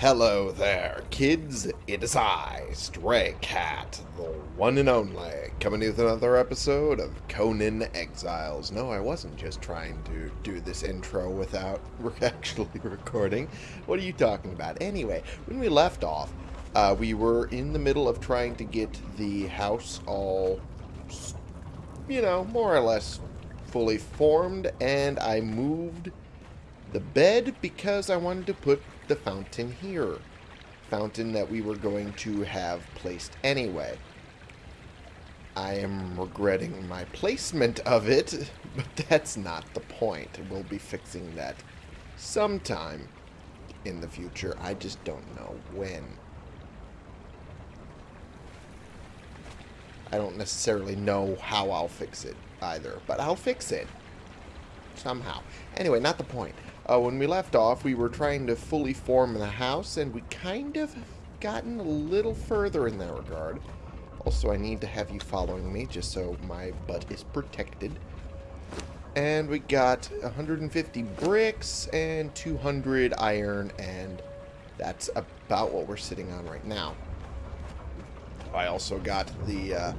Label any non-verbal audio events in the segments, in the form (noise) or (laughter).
Hello there, kids. It is I, Stray Cat, the one and only, coming with another episode of Conan Exiles. No, I wasn't just trying to do this intro without (laughs) actually recording. What are you talking about? Anyway, when we left off, uh, we were in the middle of trying to get the house all, you know, more or less fully formed, and I moved the bed because I wanted to put the fountain here. Fountain that we were going to have placed anyway. I am regretting my placement of it, (laughs) but that's not the point. We'll be fixing that sometime in the future. I just don't know when. I don't necessarily know how I'll fix it either, but I'll fix it. Somehow. Anyway, not the point. Uh, when we left off, we were trying to fully form the house, and we kind of gotten a little further in that regard. Also, I need to have you following me, just so my butt is protected. And we got 150 bricks and 200 iron, and that's about what we're sitting on right now. I also got the uh,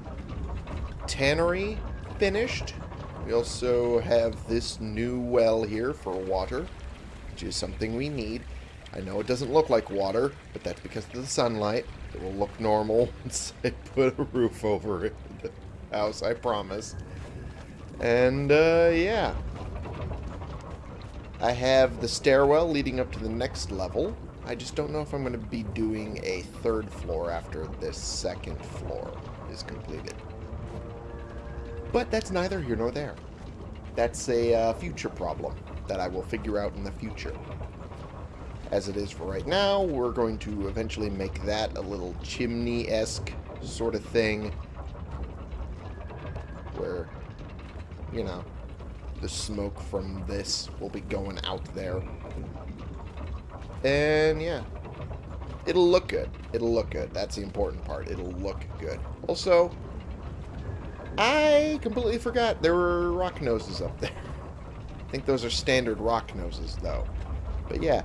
tannery finished. We also have this new well here for water, which is something we need. I know it doesn't look like water, but that's because of the sunlight. It will look normal (laughs) once I put a roof over it, the house, I promise. And, uh, yeah. I have the stairwell leading up to the next level. I just don't know if I'm going to be doing a third floor after this second floor is completed. But that's neither here nor there. That's a uh, future problem that I will figure out in the future. As it is for right now, we're going to eventually make that a little chimney-esque sort of thing. Where, you know, the smoke from this will be going out there. And, yeah. It'll look good. It'll look good. That's the important part. It'll look good. Also, I completely forgot there were rock noses up there. (laughs) I think those are standard rock noses, though. But yeah.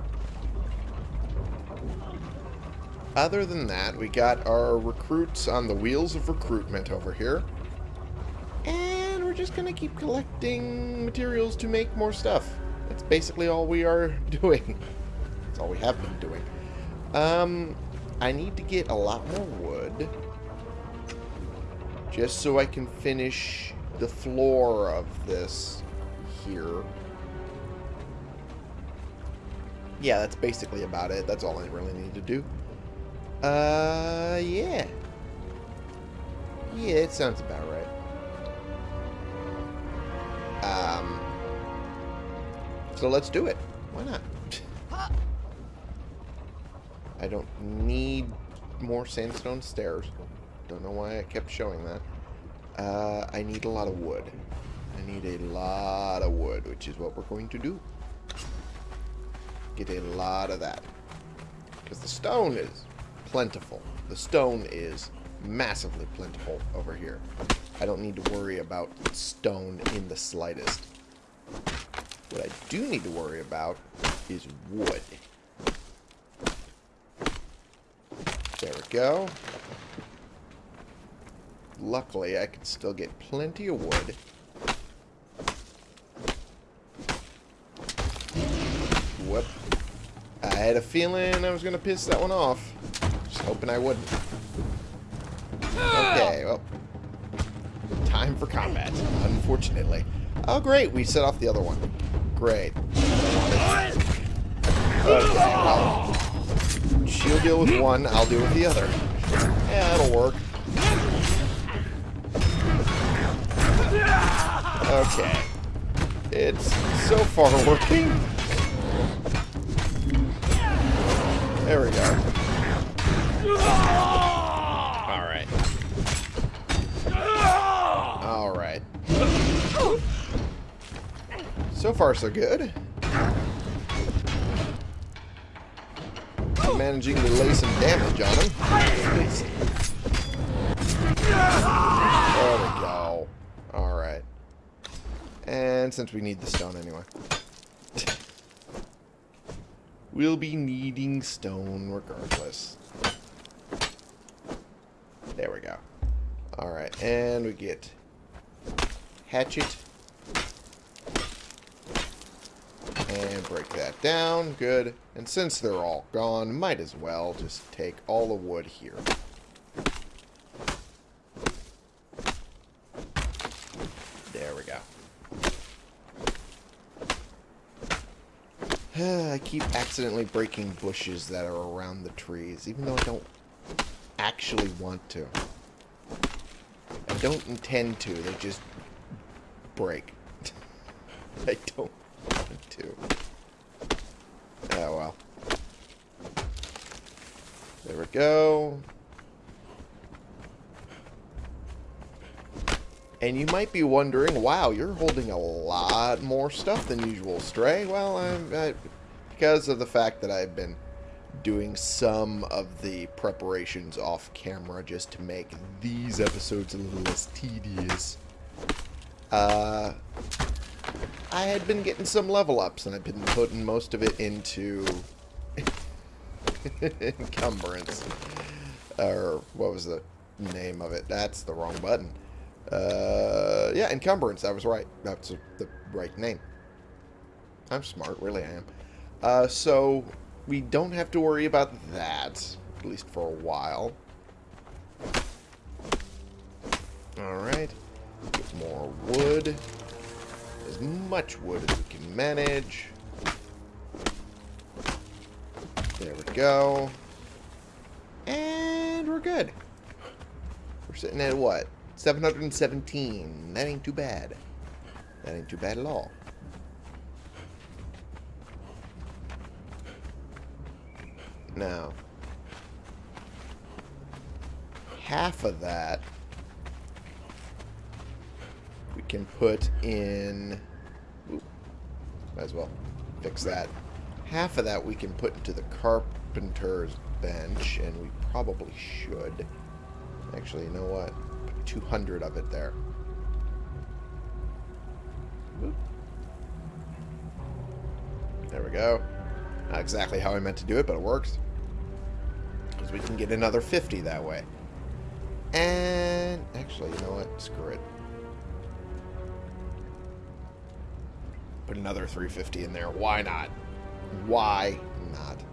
Other than that, we got our recruits on the wheels of recruitment over here. And we're just going to keep collecting materials to make more stuff. That's basically all we are (laughs) doing. That's all we have been doing. Um, I need to get a lot more wood. Just so I can finish the floor of this here. Yeah, that's basically about it. That's all I really need to do. Uh, yeah. Yeah, it sounds about right. Um, so let's do it. Why not? (laughs) I don't need more sandstone stairs. Don't know why I kept showing that. Uh, I need a lot of wood. I need a lot of wood, which is what we're going to do. Get a lot of that. Because the stone is plentiful. The stone is massively plentiful over here. I don't need to worry about stone in the slightest. What I do need to worry about is wood. There we go. Luckily, I can still get plenty of wood. Whoop. I had a feeling I was going to piss that one off. Just hoping I wouldn't. Okay, ah! well. Time for combat, unfortunately. Oh, great. We set off the other one. Great. Okay, well. She'll deal with one, I'll deal with the other. Yeah, that'll work. Okay. It's so far working. There we go. Alright. Alright. So far, so good. Managing to lay some damage on him. There we go. Alright. And since we need the stone anyway. (laughs) we'll be needing stone regardless. There we go. Alright, and we get hatchet. And break that down. Good. And since they're all gone, might as well just take all the wood here. There we go. (sighs) I keep accidentally breaking bushes that are around the trees, even though I don't actually want to. I don't intend to, they just break. (laughs) I don't want to. Oh well. There we go. And you might be wondering, wow, you're holding a lot more stuff than usual, Stray. Well, I'm, I, because of the fact that I've been doing some of the preparations off camera just to make these episodes a little less tedious. Uh, I had been getting some level ups, and I've been putting most of it into (laughs) encumbrance. Or what was the name of it? That's the wrong button. Uh, yeah, encumbrance. I was right. That's the right name. I'm smart, really I am. Uh, so we don't have to worry about that, at least for a while. Alright. Get more wood. As much wood as we can manage. There we go. And we're good. We're sitting at what? 717. That ain't too bad. That ain't too bad at all. Now, half of that we can put in... Ooh, might as well fix that. Half of that we can put into the carpenter's bench, and we probably should. Actually, you know what? Put 200 of it there. There we go. Not exactly how I meant to do it, but it works. Because we can get another 50 that way. And actually, you know what? Screw it. Put another 350 in there. Why not? Why not?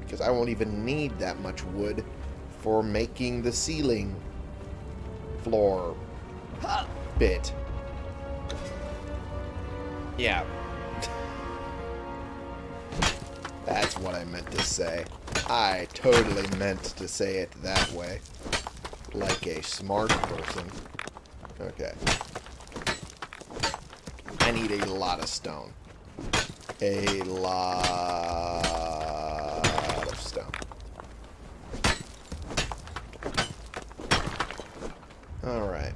Because I won't even need that much wood for making the ceiling floor bit. Yeah. That's what I meant to say. I totally meant to say it that way. Like a smart person. Okay. I need a lot of stone. A lot of stone. Alright.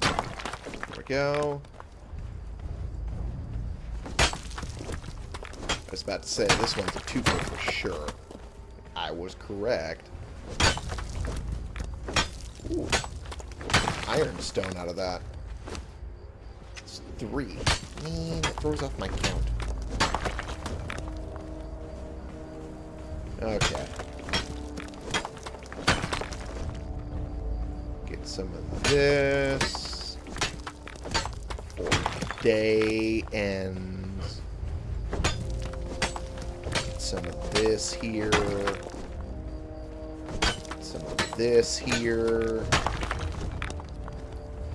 There we go. I was about to say, this one's a two for sure. I was correct. Ooh ironstone out of that. It's three. Man, it throws off my count. Okay. This. Day ends. Some of this here. Some of this here.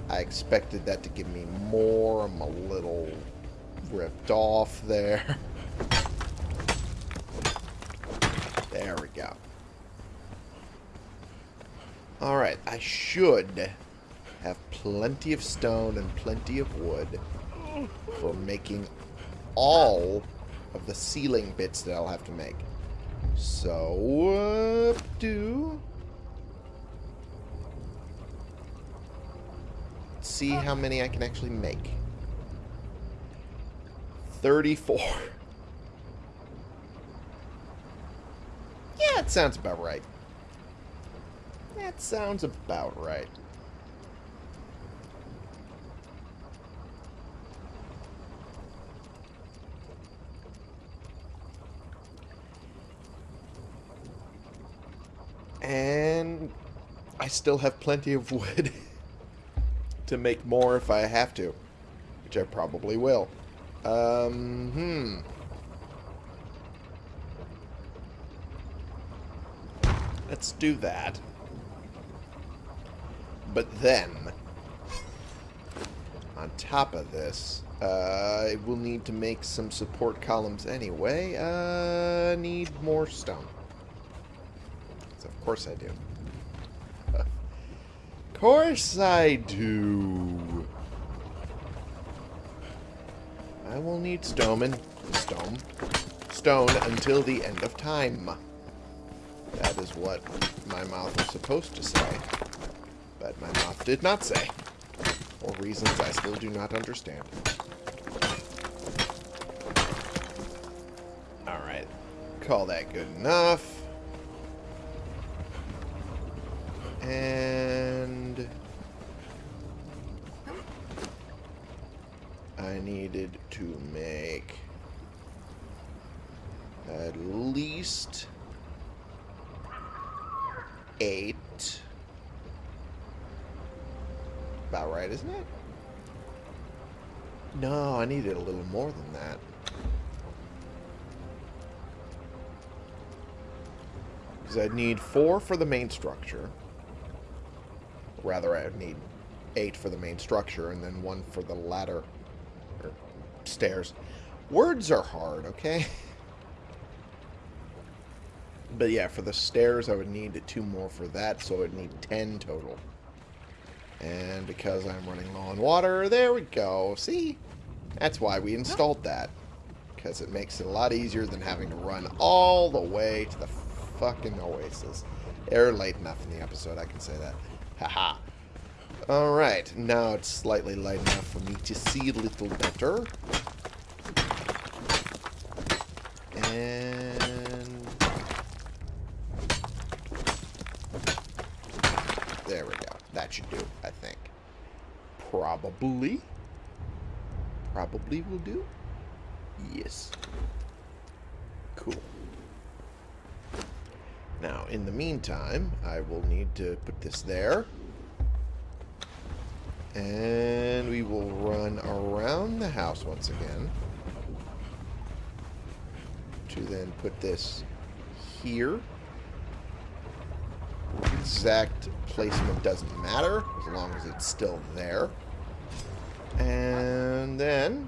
I expected that to give me more. I'm a little ripped off there. (laughs) There we go. Alright, I should have plenty of stone and plenty of wood for making all of the ceiling bits that I'll have to make. So, do see how many I can actually make. 34. Yeah, it sounds about right. That sounds about right. Still have plenty of wood (laughs) to make more if I have to. Which I probably will. Um, hmm. Let's do that. But then, on top of this, uh, I will need to make some support columns anyway. Uh, need more stone. Of course I do. of (laughs) course I do. I will need stone, and stone, stone until the end of time. That is what my mouth was supposed to say. But my mouth did not say. For reasons I still do not understand. Alright. Call that good enough. And... I needed to make at least eight. About right, isn't it? No, I needed a little more than that. Because I'd need four for the main structure. Rather, I'd need eight for the main structure and then one for the ladder. Or stairs. Words are hard, okay? (laughs) But yeah, for the stairs, I would need two more for that, so I would need 10 total. And because I'm running low on water, there we go. See? That's why we installed that. Because it makes it a lot easier than having to run all the way to the fucking oasis. They're late enough in the episode, I can say that. Haha. Alright, now it's slightly light enough for me to see a little better. And There we go. That should do, I think. Probably. Probably will do. Yes. Cool. Now, in the meantime, I will need to put this there. And we will run around the house once again. To then put this here exact placement doesn't matter, as long as it's still there. And then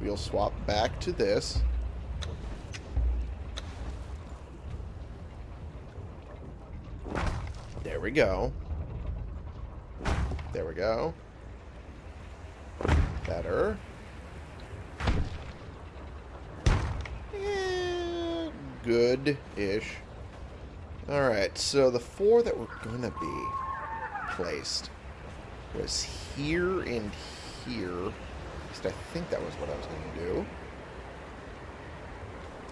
we'll swap back to this. We go. There we go. Better. Eh, Good-ish. Alright, so the four that were to be placed was here and here. At least I think that was what I was to do.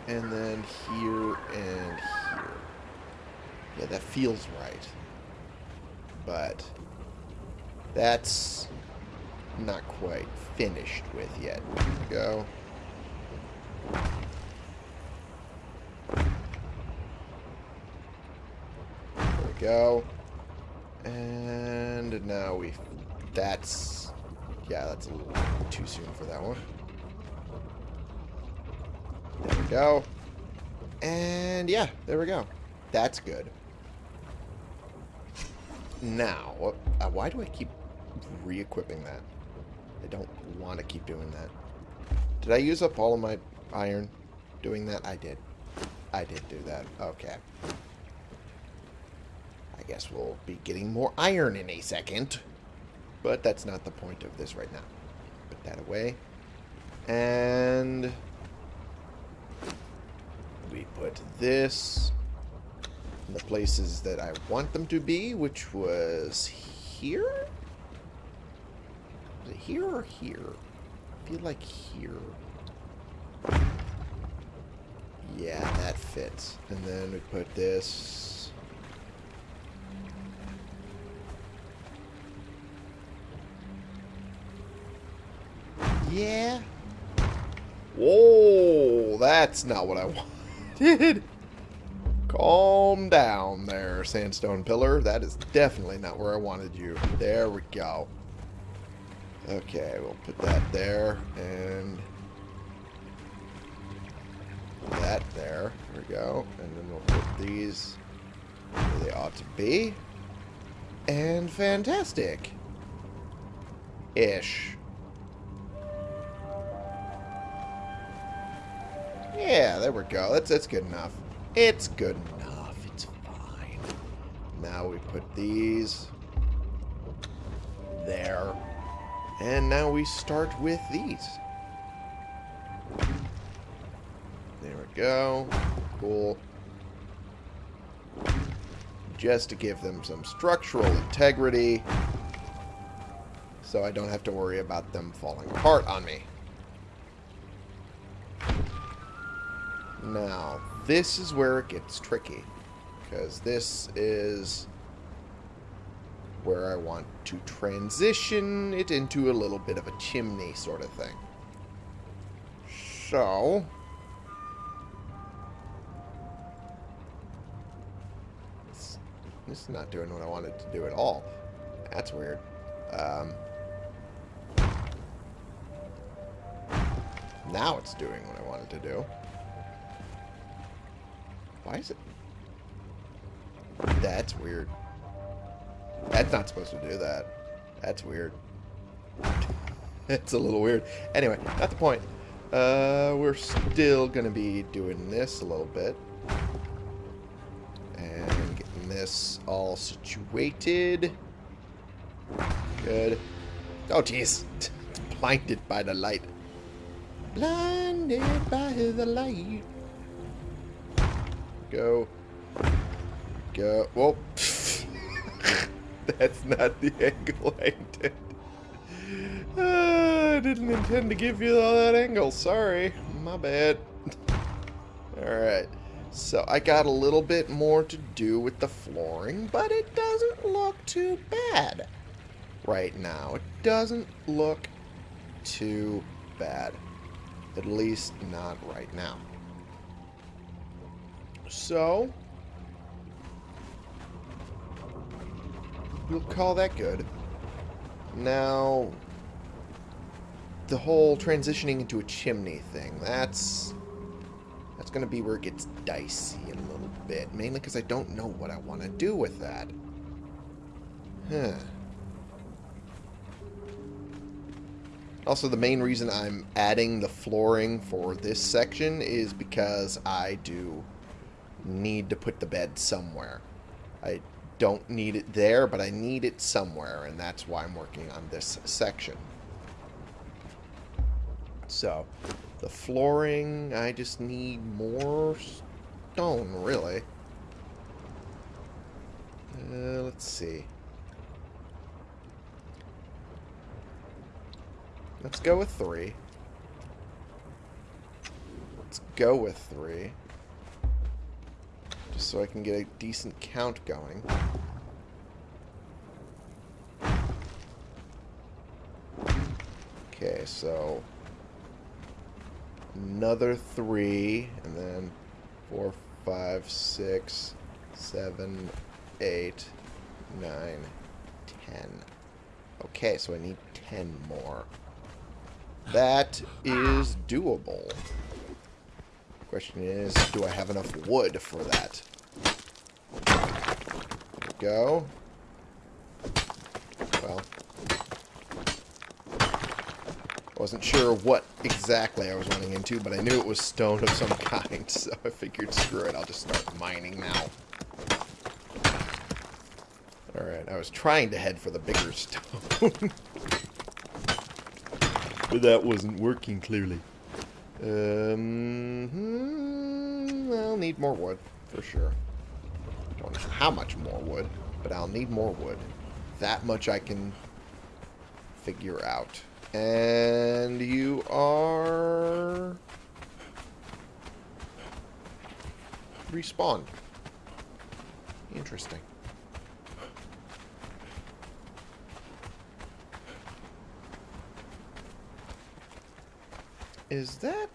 And then here and here. Yeah, that feels right. But that's not quite finished with yet. Go. There we go. And now we... That's... Yeah, that's a little too soon for that one. There we go. And yeah, there we go. That's good. Now, uh, why do I keep re-equipping that? I don't want to keep doing that. Did I use up all of my iron doing that? I did. I did do that. Okay I guess we'll be getting more iron in a second. But that's not the point of this right now. Put that away. And we put this in the places that I want them to be, which was here? It here or here? I feel like here. Yeah, that fits. And then we put this Yeah. Whoa, that's not what I (laughs) wanted. Calm down there, sandstone pillar. That is definitely not where I wanted you. There we go. Okay, we'll put that there, and that there. There we go. And then we'll put these where they ought to be. And fantastic. Ish. Yeah, there we go. That's that's good enough. It's good enough. It's fine. Now we put these there. And now we start with these. There we go. Cool. Just to give them some structural integrity. So I don't have to worry about them falling apart on me. Now, this is where it gets tricky. Because this is where I want to transition it into a little bit of a chimney sort of thing. So... This is not doing what I wanted to do at all. That's weird. Um, now it's doing what I wanted to do. Why is it... That's weird. That's not supposed to do that. That's weird. (laughs) it's a little weird. Anyway, not the point. Uh, we're still going to be doing this a little bit. And getting this all situated. Good. Oh, jeez. (laughs) Blinded by the light. Blinded by the light. Go. Go. Whoa. (laughs) That's not the angle I intended. Uh, I didn't intend to give you all that angle. Sorry. My bad. (laughs) Alright. So I got a little bit more to do with the flooring, but it doesn't look too bad right now. It doesn't look too bad. At least not right now. So, we'll call that good. Now, the whole transitioning into a chimney thing, that's that's going to be where it gets dicey in a little bit. Mainly because I don't know what I want to do with that. Huh. Also, the main reason I'm adding the flooring for this section is because I do need to put the bed somewhere. I don't need it there, but I need it somewhere, and that's why I'm working on this section. So, the flooring, I just need more stone, really. Uh, let's see. Let's go with three. Let's go with three just so I can get a decent count going. Okay, so another three, and then four, five, six, seven, eight, nine, ten. Okay, so I need ten more. That is doable. Question is, do I have enough wood for that? Go. Well, I wasn't sure what exactly I was running into, but I knew it was stone of some (laughs) kind, so I figured, screw it, I'll just start mining now. Alright, I was trying to head for the bigger (laughs) stone. but that wasn't working, clearly. Um, hmm, I'll need more wood, for sure. Don't know how much more wood, but I'll need more wood. That much I can figure out. And you are... Respawned. Interesting. Is that...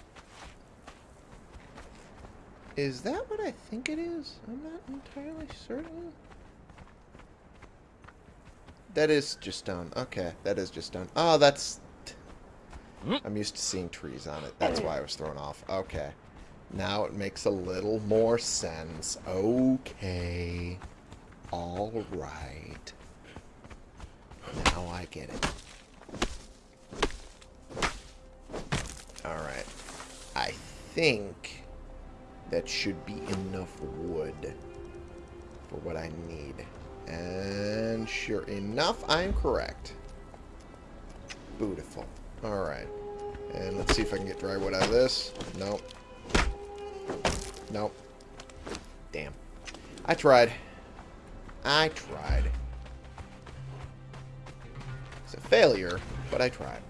Is that what I think it is? I'm not entirely certain. That is just stone. Okay, that is just stone. Oh, that's... I'm used to seeing trees on it. That's why I was thrown off. Okay. Now it makes a little more sense. Okay. All right. Now I get it. Alright. I think that should be enough wood for what I need. And sure enough, I am correct. Beautiful. Alright. And let's see if I can get dry wood out of this. Nope. Nope. Damn. I tried. I tried. It's a failure, but I tried.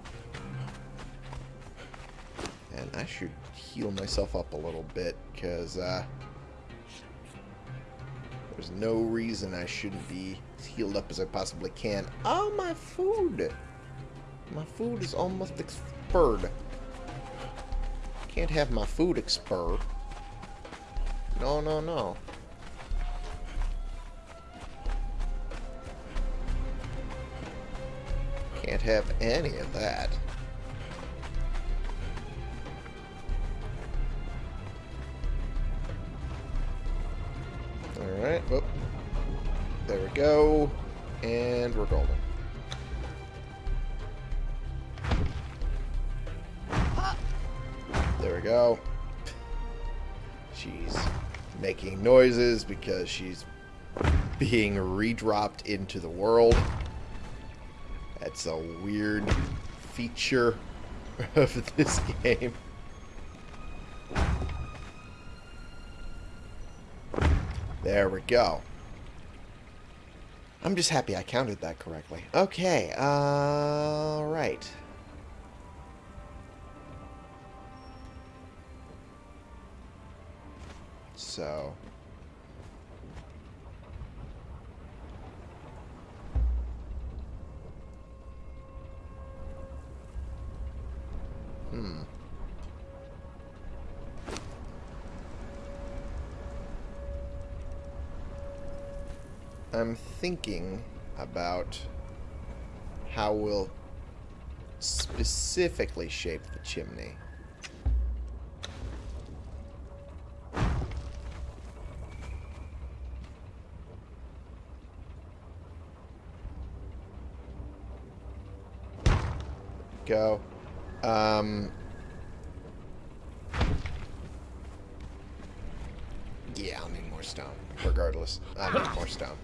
I should heal myself up a little bit, because uh, there's no reason I shouldn't be as healed up as I possibly can. Oh, my food! My food is almost expired. Can't have my food expire. No, no, no. Can't have any of that. Go. And we're golden. There we go. She's making noises because she's being redropped into the world. That's a weird feature of this game. There we go. I'm just happy I counted that correctly. Okay, uh, right. So... I'm thinking about how we'll specifically shape the chimney. Go. Um, yeah, I'll need more stone. Regardless, I need more stone.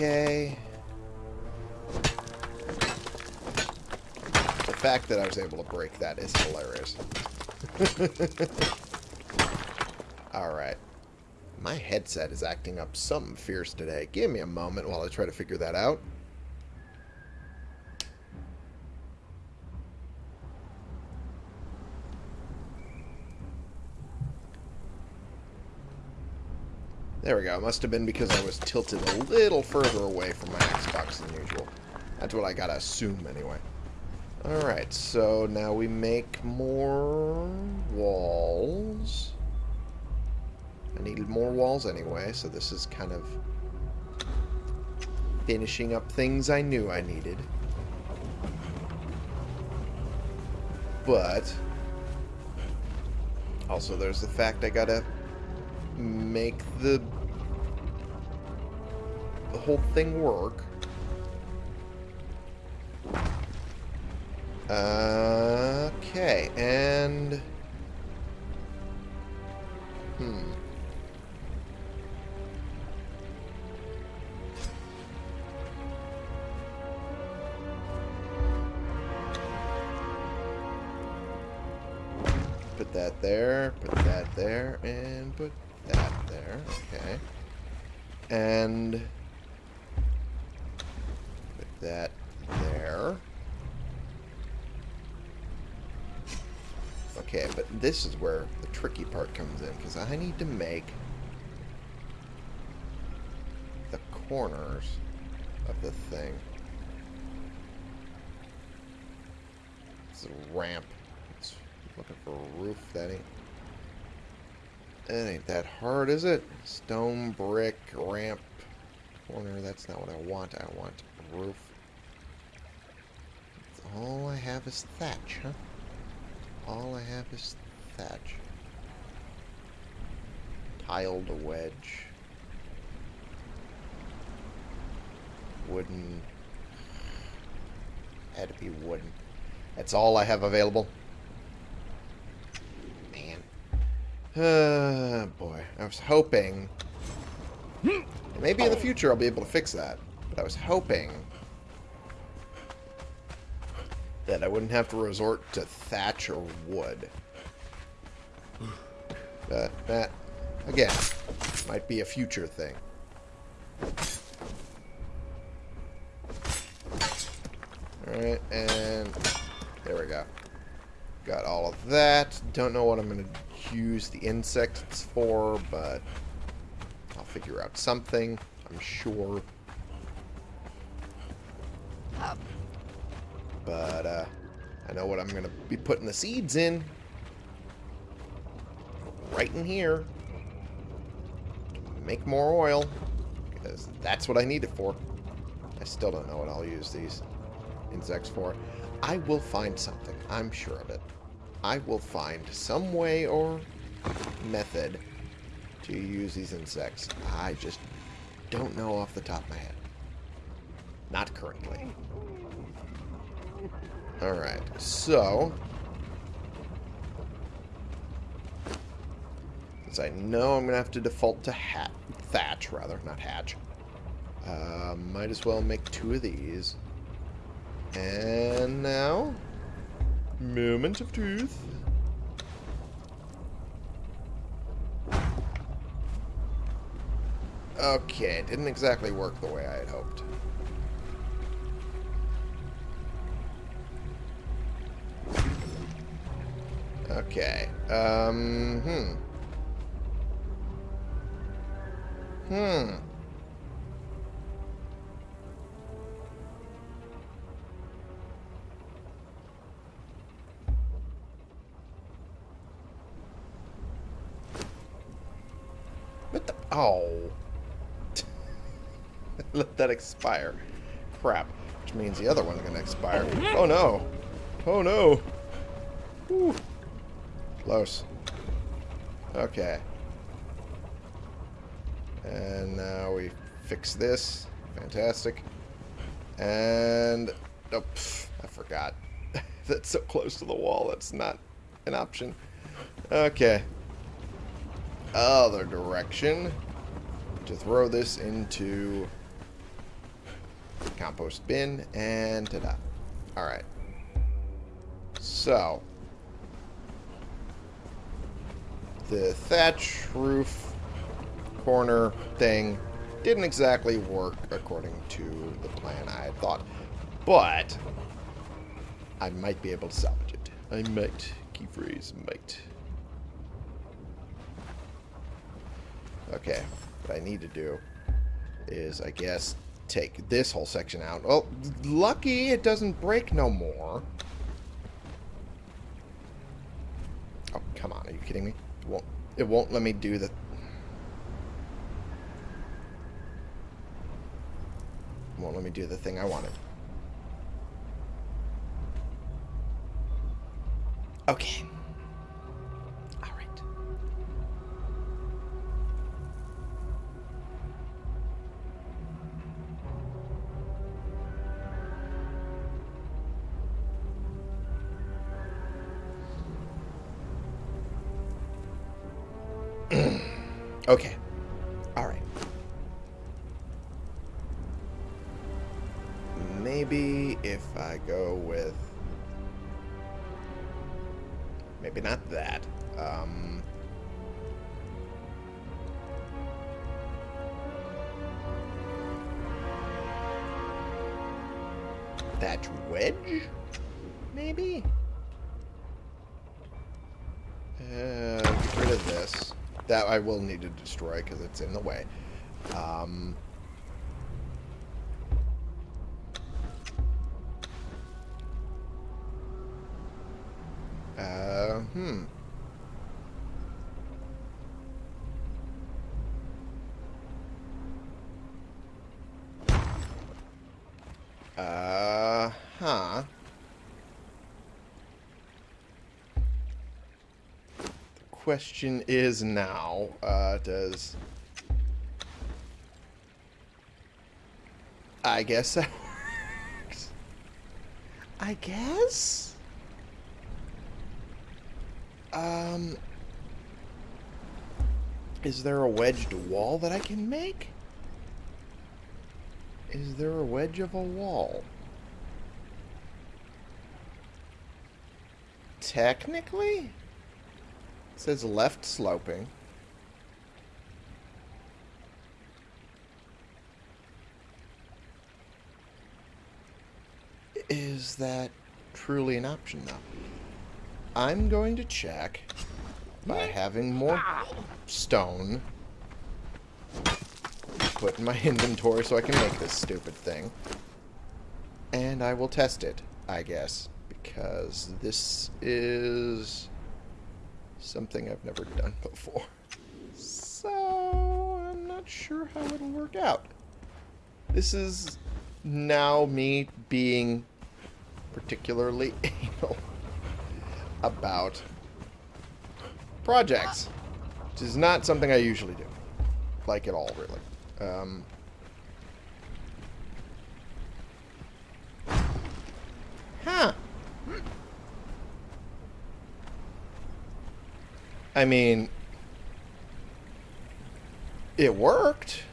Okay. The fact that I was able to break that is hilarious. (laughs) Alright. My headset is acting up something fierce today. Give me a moment while I try to figure that out. There we go. It must have been because I was tilted a little further away from my Xbox than usual. That's what I gotta assume, anyway. Alright, so now we make more walls. I needed more walls anyway, so this is kind of finishing up things I knew I needed. But, also there's the fact I gotta make the, the whole thing work. Okay, and... Hmm. Put that there, put that there, and put that there. Okay. And that there. Okay, but this is where the tricky part comes in, because I need to make the corners of the thing. It's a ramp. It's Looking for a roof. That ain't... That ain't that hard, is it? Stone, brick, ramp, corner. That's not what I want. I want roof. All I have is thatch, huh? All I have is thatch. Tiled a wedge. Wooden. Had to be wooden. That's all I have available. Man. Uh, boy. I was hoping... Maybe in the future I'll be able to fix that. But I was hoping that I wouldn't have to resort to thatch or wood. But that, again, might be a future thing. Alright, and there we go. Got all of that. Don't know what I'm going to use the insects for, but I'll figure out something, I'm sure. But uh, I know what I'm going to be putting the seeds in. Right in here. Make more oil. Because that's what I need it for. I still don't know what I'll use these insects for. I will find something. I'm sure of it. I will find some way or method to use these insects. I just don't know off the top of my head. Not currently. Alright, so... Since I know I'm going to have to default to hat, thatch, rather, not hatch. Uh, might as well make two of these. And now... Moment of truth. Okay, it didn't exactly work the way I had hoped. Okay. Um, hmm. Hmm. What the? Oh. (laughs) Let that expire. Crap. Which means the other one's gonna expire. Oh no. Oh no. Close. Okay. And now we fix this. Fantastic. And... Oh, pff, I forgot. (laughs) That's so close to the wall. That's not an option. Okay. Other direction. To throw this into compost bin. And ta-da. Alright. So, the thatch roof corner thing didn't exactly work according to the plan I had thought. But I might be able to salvage it. I might. Key phrase, might. Okay. What I need to do is, I guess, take this whole section out. Well, lucky it doesn't break no more. Oh, come on. Are you kidding me? Won't, it won't let me do the... won't let me do the thing I wanted. Okay. I will need to destroy because it's in the way. Um, Uh, hmm. Uh, huh. The question is now, uh, does... I guess that works. I guess? Um... Is there a wedged wall that I can make? Is there a wedge of a wall? Technically? Says left sloping. Is that truly an option, though? I'm going to check by having more stone put in my (laughs) inventory so I can make this stupid thing. And I will test it, I guess, because this is something I've never done before. So, I'm not sure how it'll work out. This is now me being particularly (laughs) anal about projects, which is not something I usually do. Like at all, really. Um, huh. I mean, it worked.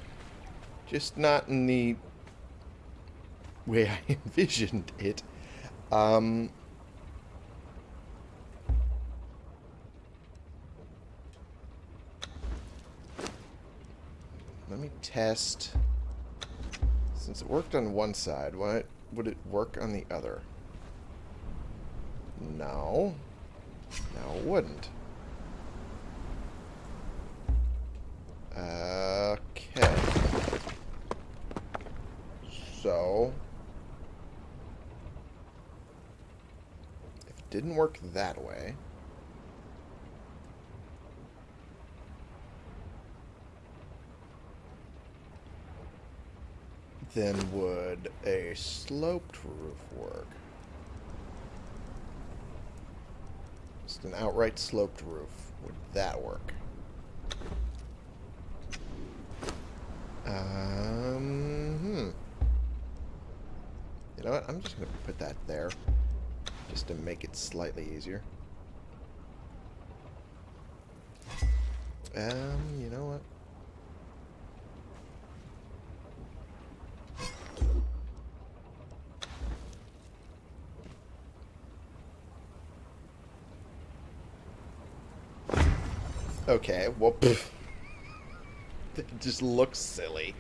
Just not in the way (laughs) I envisioned it. Um, let me test. Since it worked on one side, why would it work on the other? No. No, it wouldn't. Okay. So... If it didn't work that way... then would a sloped roof work? Just an outright sloped roof. Would that work? Um, hmm. You know what? I'm just going to put that there. Just to make it slightly easier. Um, you know what? Okay, well. (laughs) it just looks silly.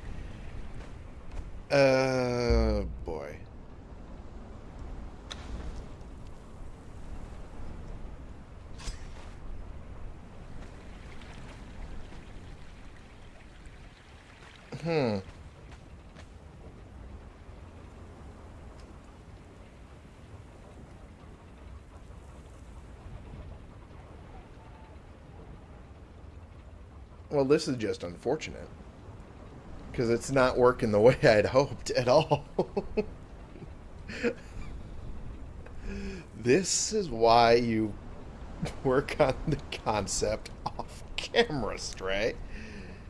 Uh, boy. Hmm. Well, this is just unfortunate. Because it's not working the (laughs) way I'd hoped at all. (laughs) this is why you (laughs) work on the concept off camera, Stray.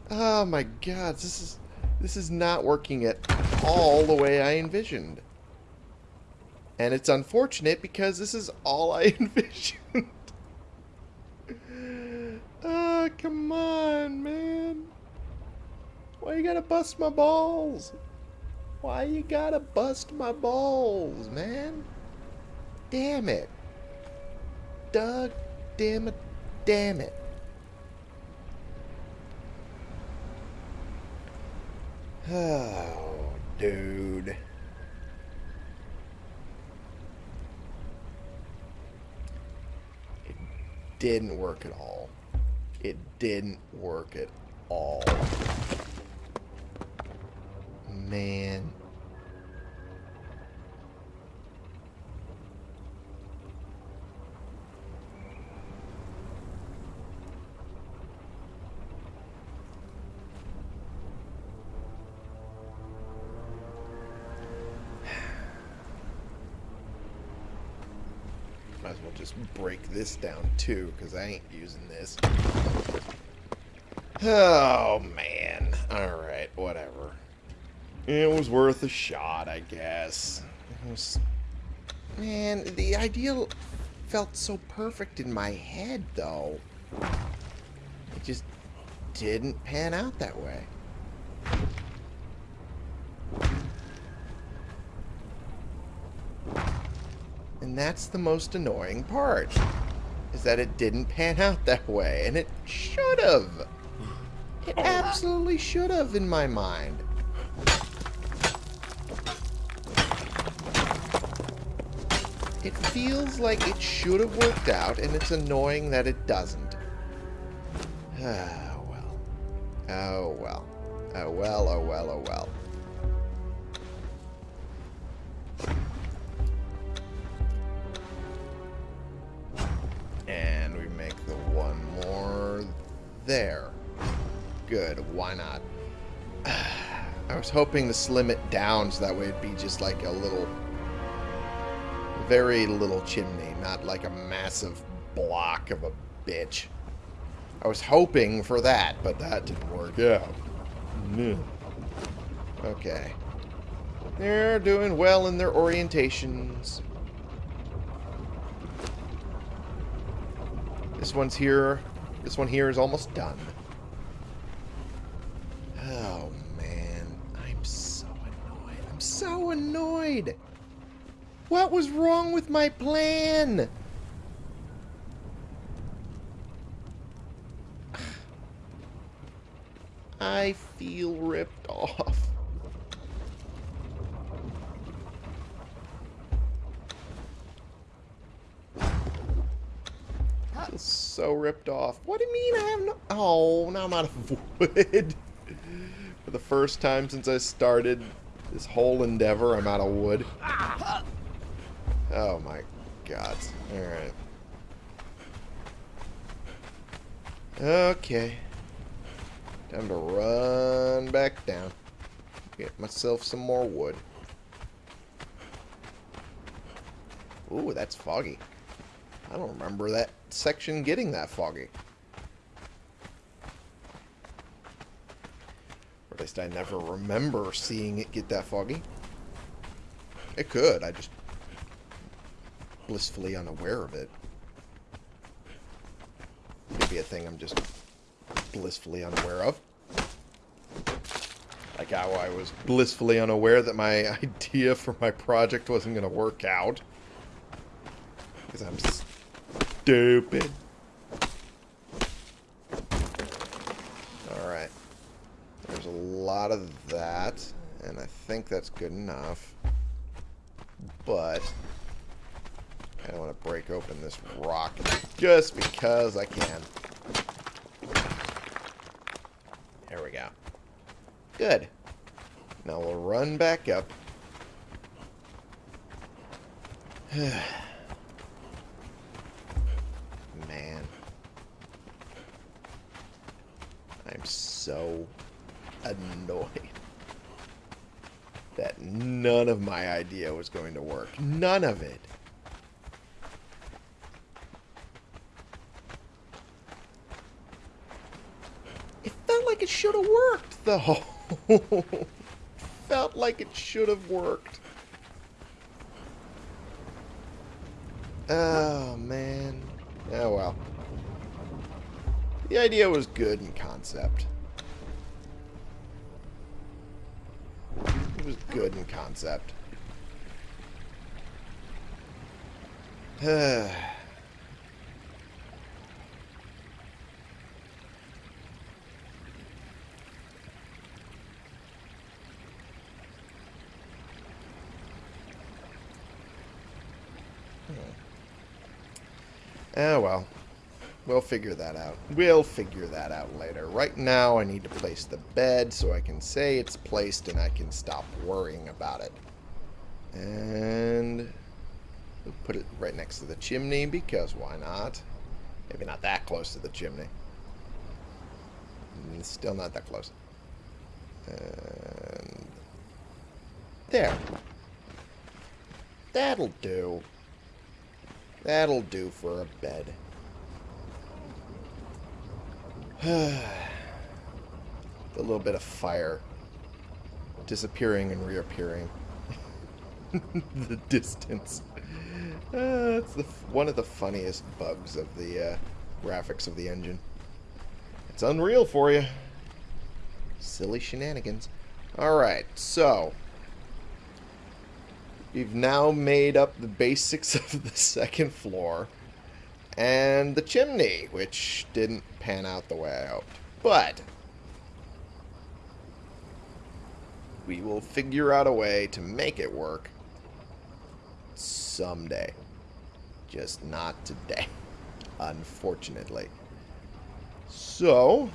Oh my god, this is this is not working at all the way I envisioned. And it's unfortunate because this is all I envisioned. Come on, man. Why you gotta bust my balls? Why you gotta bust my balls, man? Damn it. Doug, damn it, damn it. (sighs) Oh, dude. It didn't work at all it didn't work at all. Man. Break this down too, because I ain't using this. Oh, man. Alright, whatever. It was worth a shot, I guess. Was... Man, the idea felt so perfect in my head, though. It just didn't pan out that way. And that's the most annoying part. Is that it didn't pan out that way. And it should have. It absolutely should have in my mind. It feels like it should have worked out, and it's annoying that it doesn't. (sighs) Oh, well. Oh, well. Oh, well, oh, well, oh, well. There. Good, why not? (sighs) I was hoping to slim it down so that way it'd be just like a little, very little chimney, not like a massive block of a bitch. I was hoping for that, but that didn't work out. No. Okay. They're doing well in their orientations. This one's here. This one here is almost done. Oh, man. I'm so annoyed. I'm so annoyed. What was wrong with my plan? (sighs) I feel ripped off. I feel so ripped off. What do you mean I have no... Oh, now I'm out of wood. (laughs) For the first time since I started this whole endeavor, I'm out of wood. Oh my god. Alright. Okay. Time to run back down. Get myself some more wood. Ooh, that's foggy. I don't remember that section getting that foggy. Or at least I never remember seeing it get that foggy. It could, I just blissfully unaware of it. Maybe a thing I'm just blissfully unaware of. Like how I was blissfully unaware that my (laughs) idea for my project wasn't going to work out. Because I'm stupid. Alright. There's a lot of that, and I think that's good enough. But, I don't want to break open this rock just because I can. There we go. Good. Now we'll run back up. (sighs) Man. I'm so annoyed that none of my idea was going to work. None of it. It felt like it should have worked, though. (laughs) felt like it should have worked. Oh, man. Oh, well. The idea was good in concept. It was good in concept. Oh, (sighs) well. We'll figure that out. We'll figure that out later. Right now, I need to place the bed so I can say it's placed and I can stop worrying about it. And we'll put it right next to the chimney because why not? Maybe not that close to the chimney. Mm, still not that close. And there. That'll do. That'll do for a bed. (sighs) the little bit of fire disappearing and reappearing. (laughs) the distance. Uh, it's the one of the funniest bugs of the uh, graphics of the engine. It's unreal for you. Silly shenanigans. Alright, so. We've now made up the basics (laughs) of the second floor. And the chimney, which didn't pan out the way I hoped. But, we will figure out a way to make it work someday. Just not today, (laughs) unfortunately. So,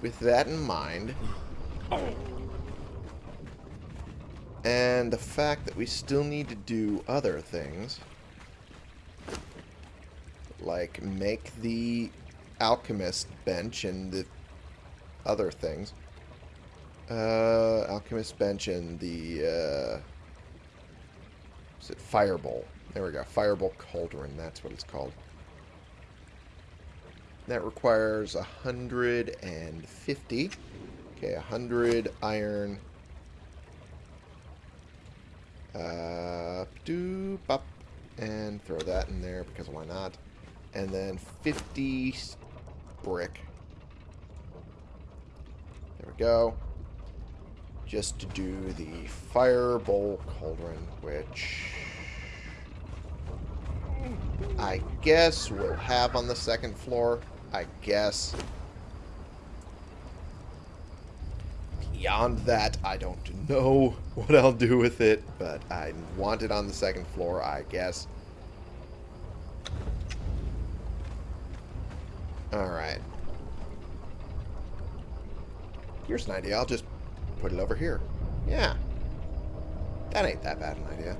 with that in mind, and the fact that we still need to do other things, like make the alchemist bench and the other things. Uh, alchemist bench and the, uh, is it Firebowl? There we go. Firebowl Cauldron, that's what it's called. That requires 150. Okay, 100 iron. Uh, doop up. And throw that in there because why not? And then 50 brick. There we go. Just to do the Firebowl Cauldron, which I guess we'll have on the second floor. I guess. Beyond that, I don't know (laughs) what I'll do with it, but I want it on the second floor, I guess. Alright. Here's an idea. I'll just put it over here. Yeah. That ain't that bad an idea.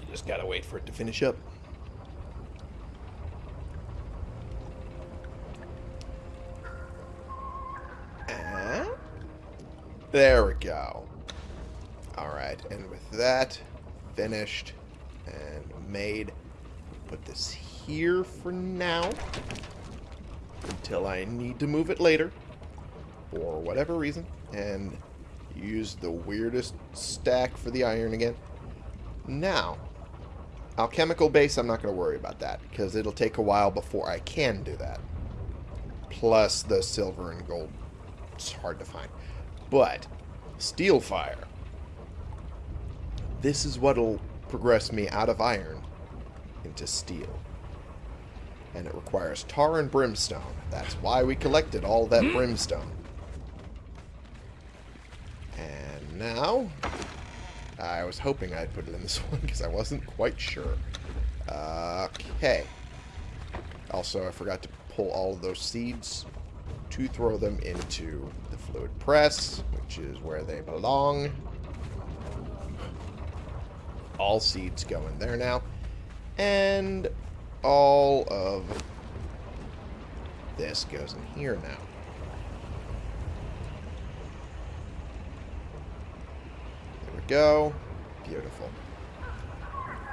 You Just gotta wait for it to finish up. There we go. Alright, and with that finished and made, put this here for now until I need to move it later for whatever reason and use the weirdest stack for the iron again. Now, Alchemical base, I'm not going to worry about that, because it'll take a while before I can do that. Plus the silver and gold. It's hard to find. But, steel fire. This is what'll progress me out of iron into steel. And it requires tar and brimstone. That's why we collected all that hmm. brimstone. And now, I was hoping I'd put it in this (laughs) one because I wasn't quite sure. okay. Also, I forgot to pull all of those seeds to throw them into the fluid press, which is where they belong. All seeds go in there now. And all of this goes in here now. There we go. Beautiful.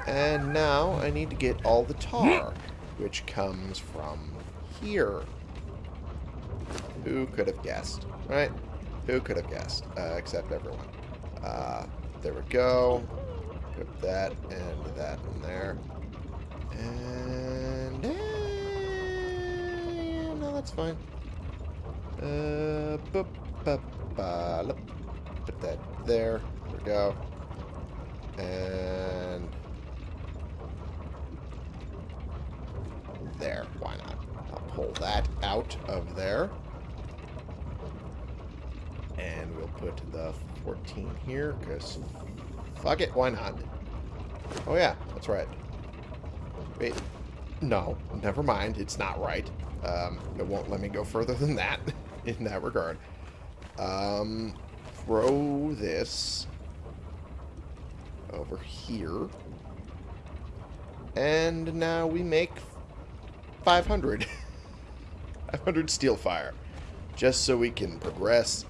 And now I need to get all the tar, which comes from here. Who could have guessed, right? Who could have guessed, uh, except everyone. Uh, there we go. Put that and that in there. And... Uh, no, that's fine. Uh, put that there There we go. And there, why not? I'll pull that out of there. And we'll put the 14 here, because fuck it, why not? Oh yeah, that's right. Wait, no, never mind, it's not right. Um, it won't let me go further than that (laughs) in that regard. Um, throw this over here. And now we make 500. (laughs) 500 steel fire. just so we can progress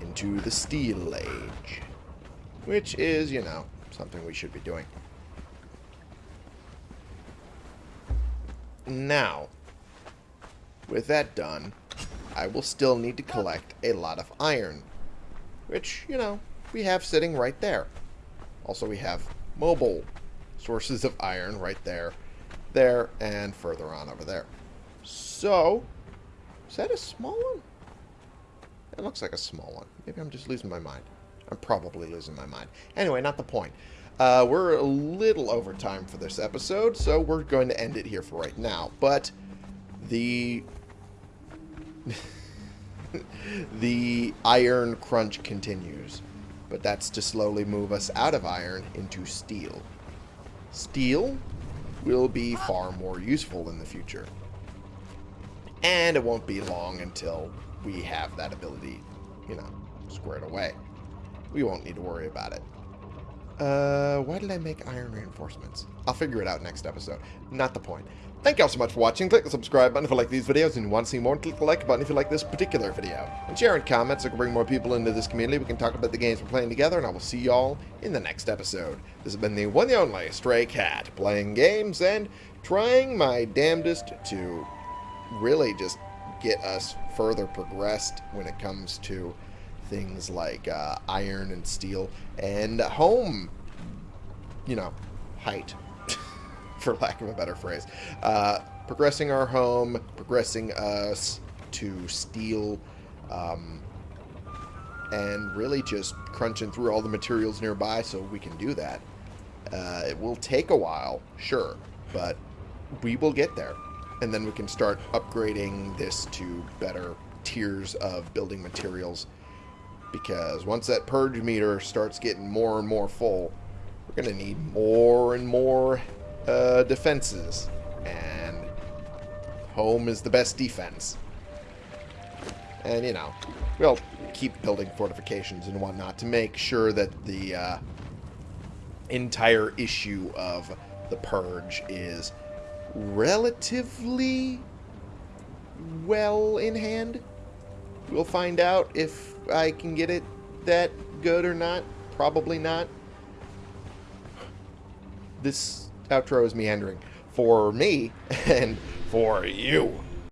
into the Steel Age. Which is, you know, something we should be doing. Now, with that done, I will still need to collect a lot of iron. Which, you know, we have sitting right there. Also, we have mobile sources of iron right there, there, and further on over there. So, is that a small one? It looks like a small one. Maybe I'm just losing my mind. I'm probably losing my mind. Anyway, not the point. Uh, we're a little over time for this episode, so we're going to end it here for right now. But the (laughs) the iron crunch continues, but that's to slowly move us out of iron into steel. Steel will be far more useful in the future. And it won't be long until we have that ability, you know, squared away. We won't need to worry about it. Uh, why did I make iron reinforcements? I'll figure it out next episode. Not the point. Thank you all so much for watching. Click the subscribe button if you like these videos and you want to see more. Click the like button if you like this particular video. And share in comments so we can bring more people into this community. We can talk about the games we're playing together. And I will see y'all in the next episode. This has been the one and only Stray Cat. Playing games and trying my damnedest to really just get us further progressed when it comes to things like uh, iron and steel and home, you know, height, (laughs) for lack of a better phrase. Uh, progressing our home, progressing us to steel, um, and really just crunching through all the materials nearby so we can do that. Uh, it will take a while, sure, but we will get there. And then we can start upgrading this to better tiers of building materials because once that purge meter starts getting more and more full, we're going to need more and more uh, defenses. And home is the best defense. And, you know, we'll keep building fortifications and whatnot to make sure that the uh, entire issue of the purge is relatively well in hand. We'll find out if I can get it that good or not. Probably not. This outro is meandering for me (laughs) and for you.